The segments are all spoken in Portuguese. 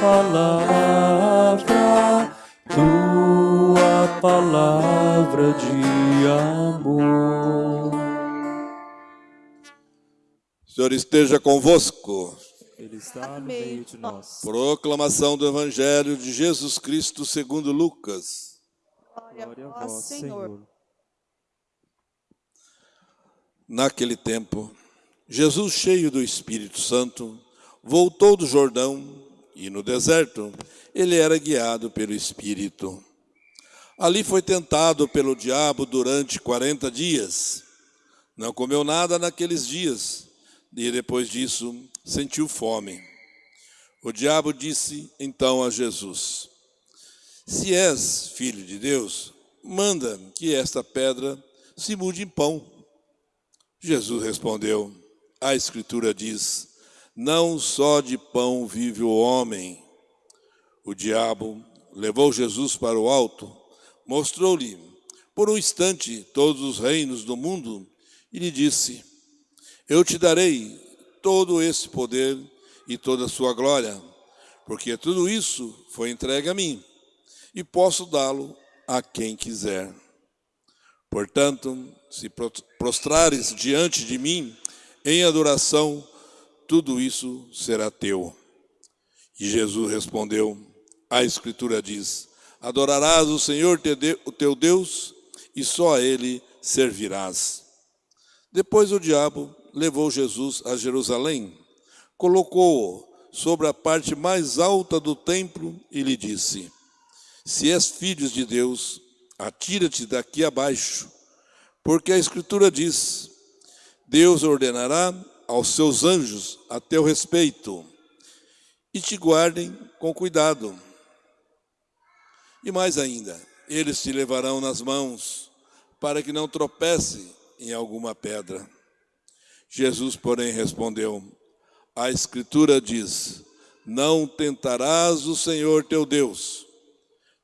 palavra, tua palavra, de amor. Senhor esteja convosco. Ele está no meio de nós. Proclamação do Evangelho de Jesus Cristo segundo Lucas. Glória a vós, Senhor. Naquele tempo, Jesus, cheio do Espírito Santo, voltou do Jordão e no deserto ele era guiado pelo Espírito. Ali foi tentado pelo diabo durante 40 dias. Não comeu nada naqueles dias e depois disso sentiu fome. O diabo disse então a Jesus: Se és filho de Deus, manda que esta pedra se mude em pão. Jesus respondeu: A Escritura diz: Não só de pão vive o homem. O diabo levou Jesus para o alto, mostrou-lhe por um instante todos os reinos do mundo e lhe disse: Eu te darei todo esse poder e toda a sua glória, porque tudo isso foi entregue a mim e posso dá-lo a quem quiser. Portanto, se prostrares diante de mim em adoração, tudo isso será teu. E Jesus respondeu: A Escritura diz: Adorarás o Senhor o teu Deus e só a Ele servirás. Depois o diabo levou Jesus a Jerusalém, colocou-o sobre a parte mais alta do templo e lhe disse: Se és filho de Deus, atira-te daqui abaixo, porque a Escritura diz: Deus ordenará aos seus anjos a teu respeito e te guardem com cuidado. E mais ainda, eles te levarão nas mãos para que não tropece em alguma pedra. Jesus, porém, respondeu: A Escritura diz: Não tentarás o Senhor teu Deus.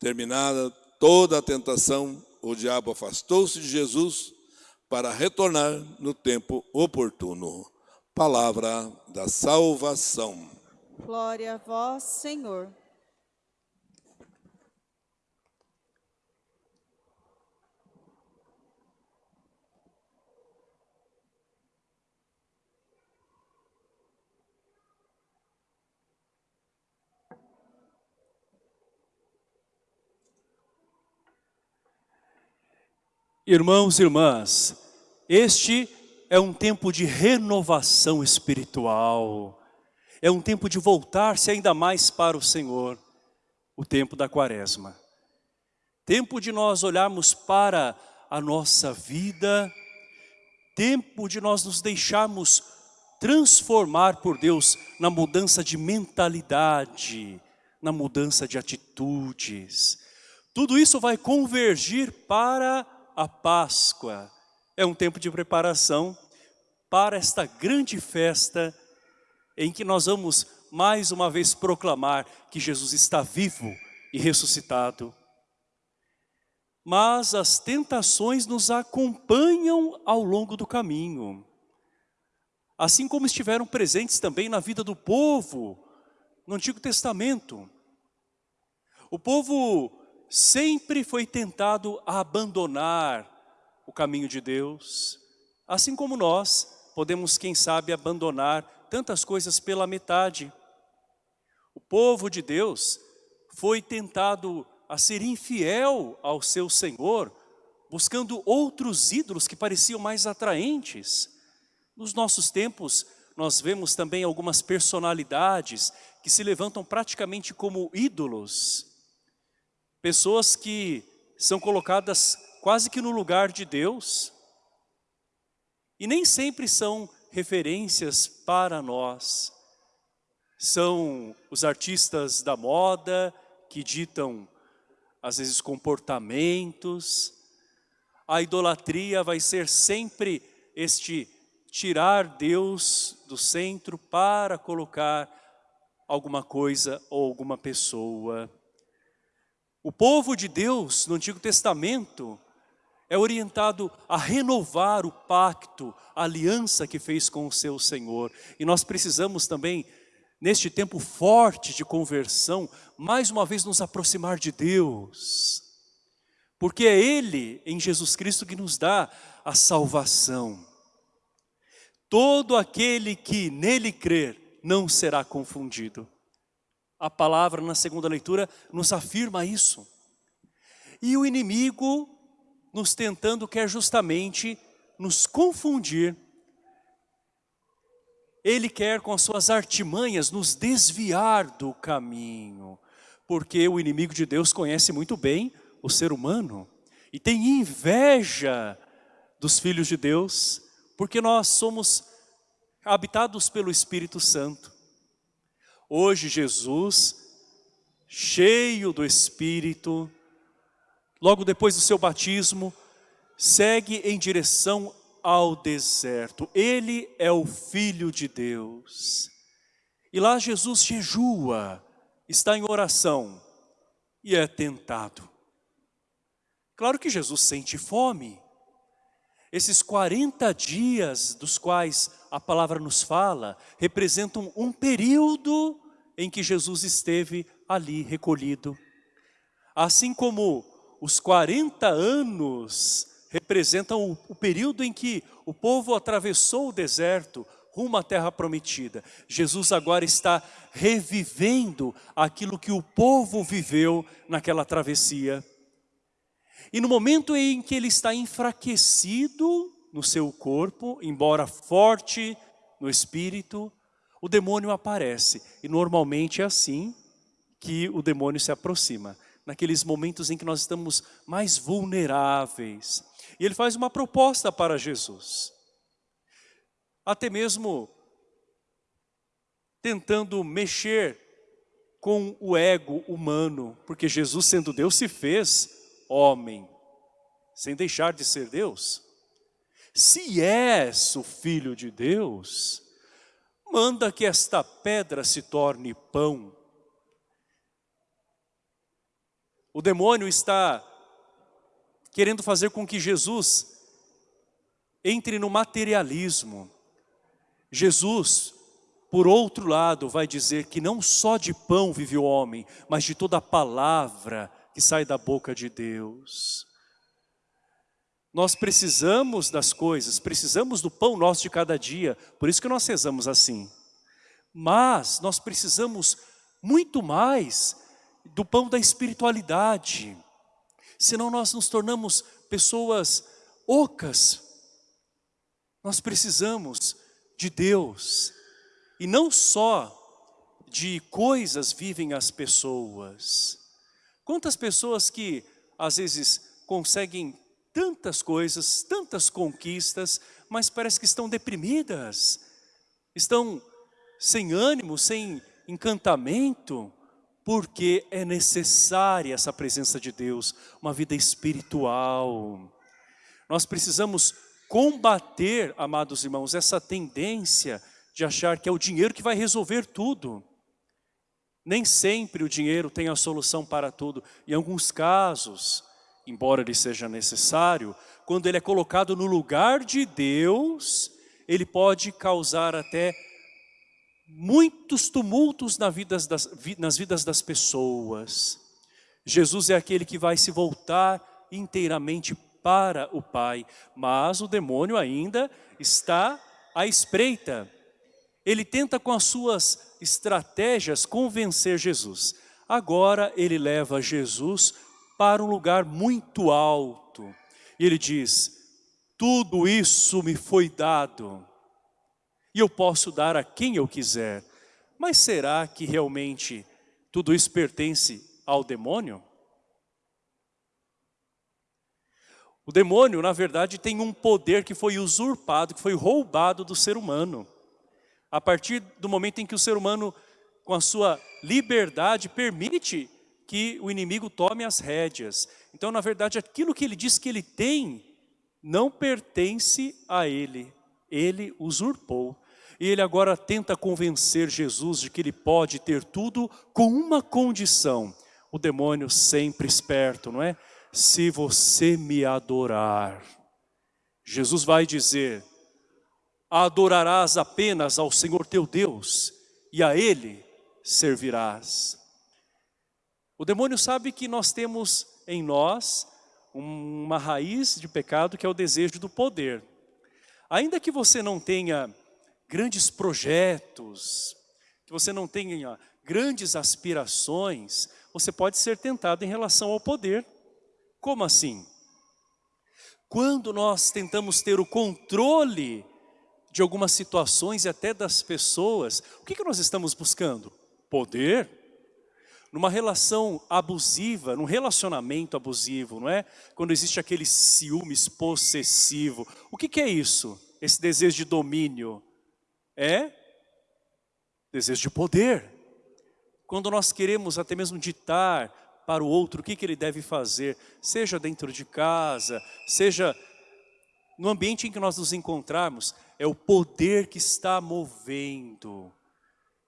Terminada toda a tentação, o diabo afastou-se de Jesus para retornar no tempo oportuno. Palavra da salvação. Glória a vós, Senhor. Irmãos e irmãs, este é um tempo de renovação espiritual, é um tempo de voltar-se ainda mais para o Senhor, o tempo da quaresma. Tempo de nós olharmos para a nossa vida, tempo de nós nos deixarmos transformar por Deus na mudança de mentalidade, na mudança de atitudes. Tudo isso vai convergir para a Páscoa é um tempo de preparação para esta grande festa em que nós vamos mais uma vez proclamar que Jesus está vivo e ressuscitado. Mas as tentações nos acompanham ao longo do caminho. Assim como estiveram presentes também na vida do povo no Antigo Testamento. O povo sempre foi tentado a abandonar o caminho de Deus, assim como nós podemos, quem sabe, abandonar tantas coisas pela metade. O povo de Deus foi tentado a ser infiel ao seu Senhor, buscando outros ídolos que pareciam mais atraentes. Nos nossos tempos, nós vemos também algumas personalidades que se levantam praticamente como ídolos, Pessoas que são colocadas quase que no lugar de Deus e nem sempre são referências para nós. São os artistas da moda que ditam, às vezes, comportamentos. A idolatria vai ser sempre este tirar Deus do centro para colocar alguma coisa ou alguma pessoa. O povo de Deus no Antigo Testamento é orientado a renovar o pacto, a aliança que fez com o seu Senhor. E nós precisamos também, neste tempo forte de conversão, mais uma vez nos aproximar de Deus. Porque é Ele, em Jesus Cristo, que nos dá a salvação. Todo aquele que nele crer não será confundido. A palavra na segunda leitura nos afirma isso. E o inimigo nos tentando quer justamente nos confundir. Ele quer com as suas artimanhas nos desviar do caminho, porque o inimigo de Deus conhece muito bem o ser humano e tem inveja dos filhos de Deus, porque nós somos habitados pelo Espírito Santo. Hoje Jesus, cheio do Espírito, logo depois do seu batismo, segue em direção ao deserto. Ele é o Filho de Deus. E lá Jesus jejua, está em oração e é tentado. Claro que Jesus sente fome. Esses 40 dias dos quais a palavra nos fala, representam um período em que Jesus esteve ali recolhido. Assim como os 40 anos representam o, período em que o povo atravessou o deserto rumo à terra prometida. Jesus agora está revivendo aquilo que o povo viveu naquela travessia. E no momento em que ele está enfraquecido no seu corpo, embora forte no espírito, o demônio aparece. E normalmente é assim que o demônio se aproxima naqueles momentos em que nós estamos mais vulneráveis. E ele faz uma proposta para Jesus. Até mesmo tentando mexer com o ego humano, porque Jesus sendo Deus se fez homem, sem deixar de ser Deus. Se és o Filho de Deus, manda que esta pedra se torne pão. O demônio está querendo fazer com que Jesus entre no materialismo. Jesus, por outro lado, vai dizer que não só de pão vive o homem, mas de toda a palavra que sai da boca de Deus. Nós precisamos das coisas, precisamos do pão nosso de cada dia, por isso que nós rezamos assim. Mas nós precisamos muito mais do pão da espiritualidade. Senão nós nos tornamos pessoas ocas. Nós precisamos de Deus. E não só de coisas vivem as pessoas. Quantas pessoas que às vezes conseguem tantas coisas, tantas conquistas, mas parece que estão deprimidas, estão sem ânimo, sem encantamento, porque é necessária essa presença de Deus, uma vida espiritual. Nós precisamos combater, amados irmãos, essa tendência de achar que é o dinheiro que vai resolver tudo. Nem sempre o dinheiro tem a solução para tudo. Em alguns casos, embora ele seja necessário, quando ele é colocado no lugar de Deus, ele pode causar até muitos tumultos nas vidas, das, nas vidas das pessoas. Jesus é aquele que vai se voltar inteiramente para o Pai, mas o demônio ainda está à espreita. Ele tenta com as suas estratégias convencer Jesus. Agora ele leva Jesus para um lugar muito alto. E ele diz, tudo isso me foi dado e eu posso dar a quem eu quiser. Mas será que realmente tudo isso pertence ao demônio? O demônio, na verdade, tem um poder que foi usurpado, que foi roubado do ser humano. A partir do momento em que o ser humano, com a sua liberdade, permite que o inimigo tome as rédeas. Então, na verdade, aquilo que ele diz que ele tem, não pertence a ele. Ele usurpou. E ele agora tenta convencer Jesus de que ele pode ter tudo com uma condição. O demônio sempre esperto, não é? se você me adorar. Jesus vai dizer, adorarás apenas ao Senhor teu Deus e a Ele servirás. O demônio sabe que nós temos em nós uma raiz de pecado que é o desejo do poder. Ainda que você não tenha grandes projetos, que você não tenha grandes aspirações, você pode ser tentado em relação ao poder. Como assim? Quando nós tentamos ter o controle de algumas situações e até das pessoas, o que, que nós estamos buscando? Poder. Numa relação abusiva, num relacionamento abusivo, não é? Quando existe aquele ciúmes possessivo. O que, que é isso? Esse desejo de domínio. É desejo de poder. Quando nós queremos até mesmo ditar para o outro o que, que ele deve fazer, seja dentro de casa, seja no ambiente em que nós nos encontrarmos, é o poder que está movendo.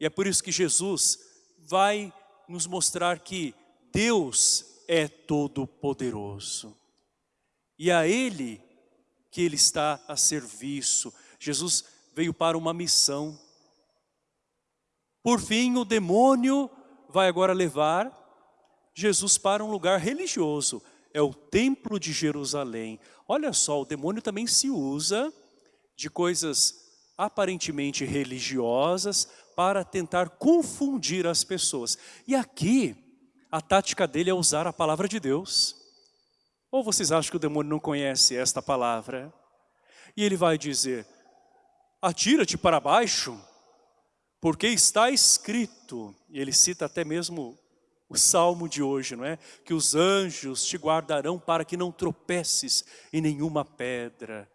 E é por isso que Jesus vai nos mostrar que Deus é todo poderoso. E a Ele que Ele está a serviço. Jesus veio para uma missão. Por fim, o demônio vai agora levar Jesus para um lugar religioso. É o templo de Jerusalém. Olha só, o demônio também se usa de coisas aparentemente religiosas para tentar confundir as pessoas. E aqui, a tática dele é usar a palavra de Deus. Ou vocês acham que o demônio não conhece esta palavra? E ele vai dizer, atira-te para baixo, porque está escrito, e ele cita até mesmo o salmo de hoje, não é? Que os anjos te guardarão para que não tropeces em nenhuma pedra.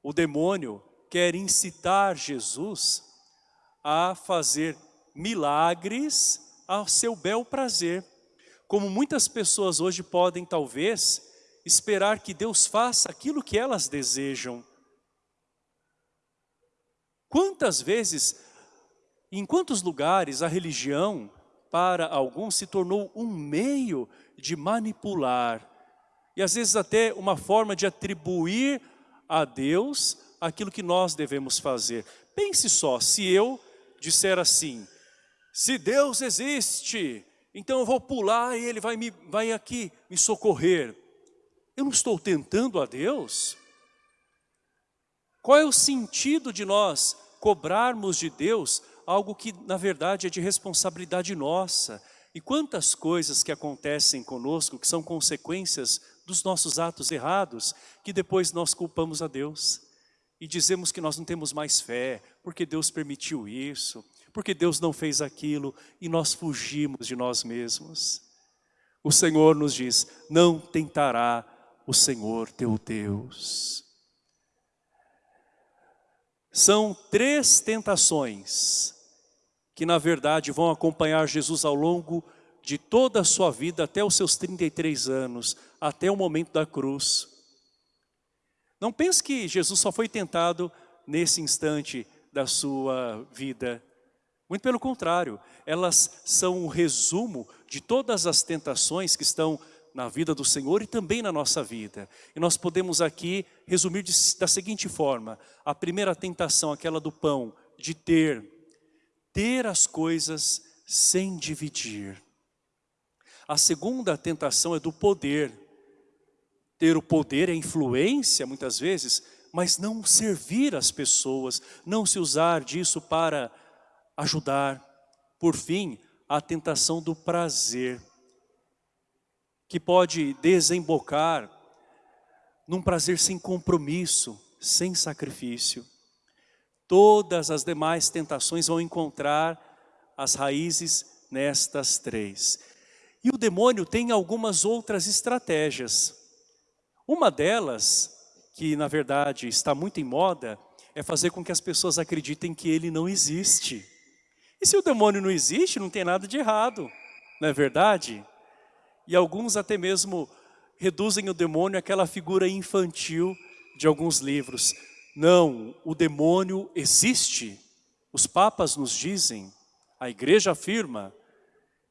O demônio quer incitar Jesus a fazer milagres ao seu bel prazer. Como muitas pessoas hoje podem, talvez, esperar que Deus faça aquilo que elas desejam. Quantas vezes, em quantos lugares a religião, para alguns, se tornou um meio de manipular, e às vezes até uma forma de atribuir a Deus aquilo que nós devemos fazer. Pense só, se eu disser assim, se Deus existe, então eu vou pular e Ele vai, me, vai aqui me socorrer. Eu não estou tentando a Deus? Qual é o sentido de nós cobrarmos de Deus algo que na verdade é de responsabilidade nossa? E quantas coisas que acontecem conosco que são consequências dos nossos atos errados, que depois nós culpamos a Deus. E dizemos que nós não temos mais fé, porque Deus permitiu isso, porque Deus não fez aquilo, e nós fugimos de nós mesmos. O Senhor nos diz, não tentará o Senhor teu Deus. São três tentações que na verdade vão acompanhar Jesus ao longo de toda a sua vida até os seus 33 anos, até o momento da cruz. Não pense que Jesus só foi tentado nesse instante da sua vida. Muito pelo contrário, elas são um resumo de todas as tentações que estão na vida do Senhor e também na nossa vida. E nós podemos aqui resumir de, da seguinte forma. A primeira tentação, aquela do pão, de ter. Ter as coisas sem dividir. A segunda tentação é do poder. Ter o poder, a influência, muitas vezes, mas não servir as pessoas, não se usar disso para ajudar. Por fim, a tentação do prazer, que pode desembocar num prazer sem compromisso, sem sacrifício. Todas as demais tentações vão encontrar as raízes nestas três. E o demônio tem algumas outras estratégias. Uma delas, que na verdade está muito em moda, é fazer com que as pessoas acreditem que ele não existe. E se o demônio não existe, não tem nada de errado, não é verdade? E alguns até mesmo reduzem o demônio àquela figura infantil de alguns livros. Não, o demônio existe. Os papas nos dizem, a igreja afirma.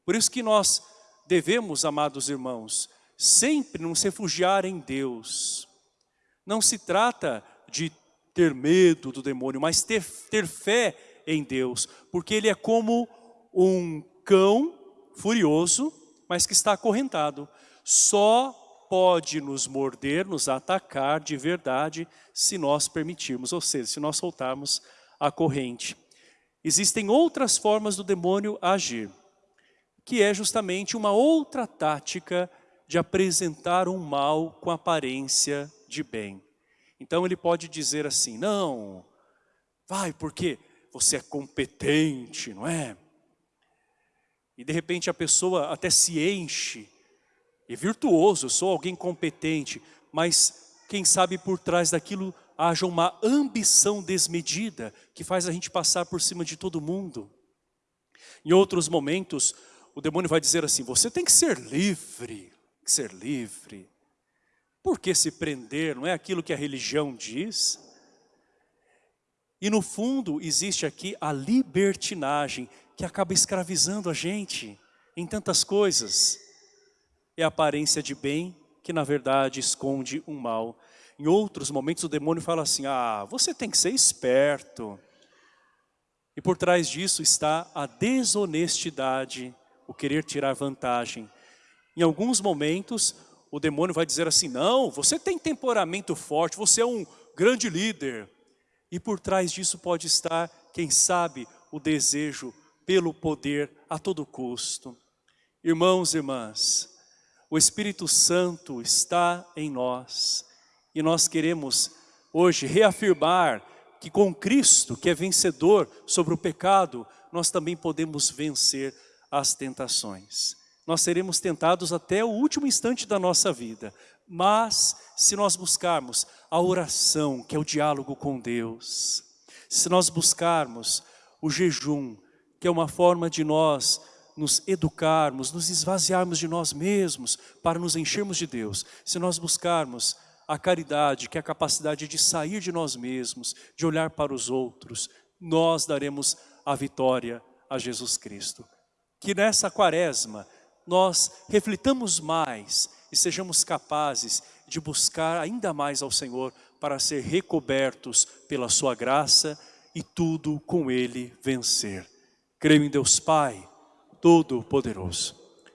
Por isso que nós devemos, amados irmãos, sempre nos refugiar em Deus. Não se trata de ter medo do demônio, mas ter, ter fé em Deus, porque ele é como um cão furioso, mas que está acorrentado. Só pode nos morder, nos atacar de verdade, se nós permitirmos, ou seja, se nós soltarmos a corrente. Existem outras formas do demônio agir, que é justamente uma outra tática de apresentar um mal com aparência de bem. Então ele pode dizer assim, não, vai porque você é competente, não é? E de repente a pessoa até se enche, é virtuoso, sou alguém competente, mas quem sabe por trás daquilo haja uma ambição desmedida que faz a gente passar por cima de todo mundo. Em outros momentos, o demônio vai dizer assim, você tem que ser livre, ser livre. Por que se prender? Não é aquilo que a religião diz? E no fundo existe aqui a libertinagem que acaba escravizando a gente em tantas coisas. É a aparência de bem que na verdade esconde um mal. Em outros momentos o demônio fala assim, ah, você tem que ser esperto. E por trás disso está a desonestidade, o querer tirar vantagem. Em alguns momentos o demônio vai dizer assim, não, você tem temperamento forte, você é um grande líder. E por trás disso pode estar, quem sabe, o desejo pelo poder a todo custo. Irmãos e irmãs, o Espírito Santo está em nós e nós queremos hoje reafirmar que com Cristo, que é vencedor sobre o pecado, nós também podemos vencer as tentações nós seremos tentados até o último instante da nossa vida. Mas, se nós buscarmos a oração, que é o diálogo com Deus, se nós buscarmos o jejum, que é uma forma de nós nos educarmos, nos esvaziarmos de nós mesmos para nos enchermos de Deus, se nós buscarmos a caridade, que é a capacidade de sair de nós mesmos, de olhar para os outros, nós daremos a vitória a Jesus Cristo. Que nessa quaresma nós reflitamos mais e sejamos capazes de buscar ainda mais ao Senhor para ser recobertos pela sua graça e tudo com Ele vencer. Creio em Deus Pai, Todo-Poderoso.